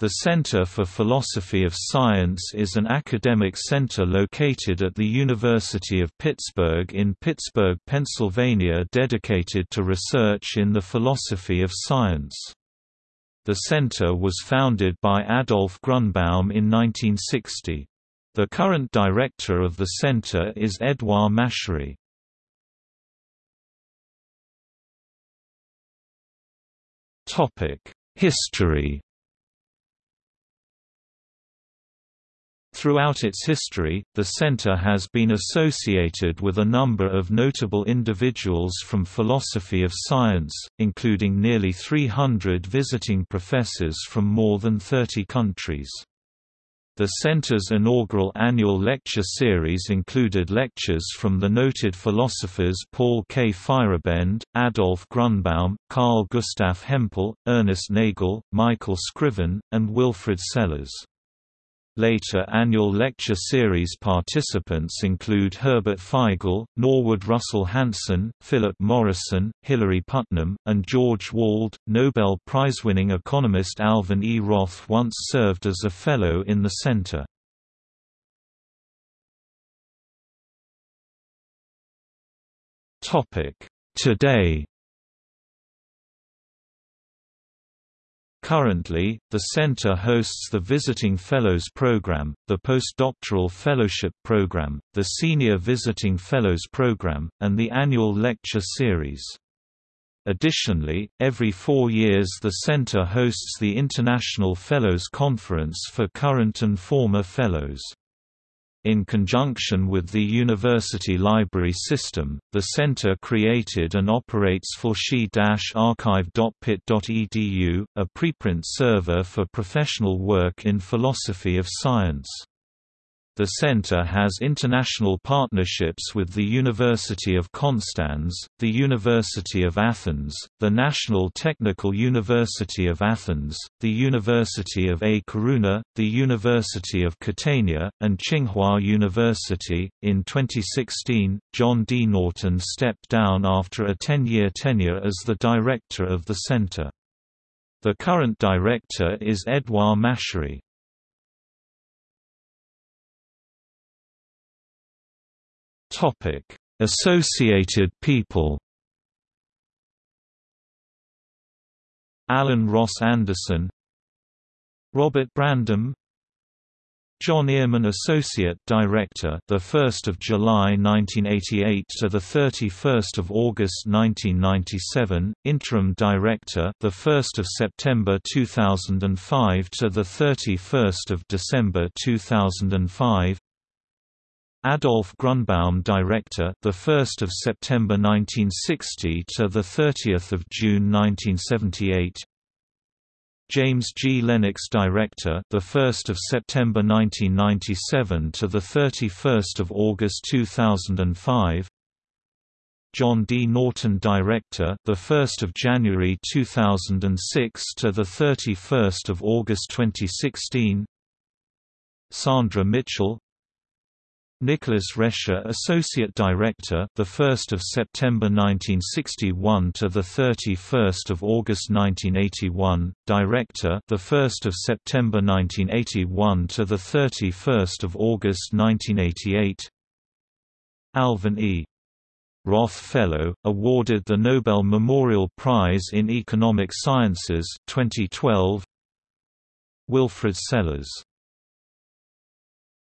The Center for Philosophy of Science is an academic center located at the University of Pittsburgh in Pittsburgh, Pennsylvania dedicated to research in the philosophy of science. The center was founded by Adolf Grunbaum in 1960. The current director of the center is Edouard Machery. History Throughout its history, the center has been associated with a number of notable individuals from philosophy of science, including nearly 300 visiting professors from more than 30 countries. The center's inaugural annual lecture series included lectures from the noted philosophers Paul K. Feyerabend, Adolf Grunbaum, Carl Gustav Hempel, Ernest Nagel, Michael Scriven, and Wilfrid Sellars. Later annual lecture series participants include Herbert Feigl, Norwood Russell Hanson, Philip Morrison, Hilary Putnam, and George Wald. Nobel Prize-winning economist Alvin E. Roth once served as a fellow in the center. Today Currently, the center hosts the Visiting Fellows Program, the Postdoctoral Fellowship Program, the Senior Visiting Fellows Program, and the annual lecture series. Additionally, every four years the center hosts the International Fellows Conference for current and former fellows. In conjunction with the university library system, the center created and operates philsci-archive.pitt.edu, a preprint server for professional work in philosophy of science. The center has international partnerships with the University of Konstanz, the University of Athens, the National Technical University of Athens, the University of A Coruna, the University of Catania, and Tsinghua University. In 2016, John D. Norton stepped down after a 10-year tenure as the director of the center. The current director is Edouard Machery. Topic: Associated people. Alan Ross Anderson, Robert Brandom, John Earman Associate Director the 1st of July 1988 to the 31st of August 1997 Interim Director the 1st of September 2005 to the 31st of December 2005 Adolf Grunbaum Director, the 1st of September 1960 to the 30th of June 1978. James G. Lennox Director, the 1st of September 1997 to the 31st of August 2005. John D. Norton Director, the 1st of January 2006 to the 31st of August 2016. Sandra Mitchell, Nicholas Rescher Associate Director the 1st of September 1961 to the 31st of August 1981 Director the 1st of September 1981 to the 31st of August 1988 Alvin E. Roth Fellow awarded the Nobel Memorial Prize in Economic Sciences 2012 Wilfrid Sellars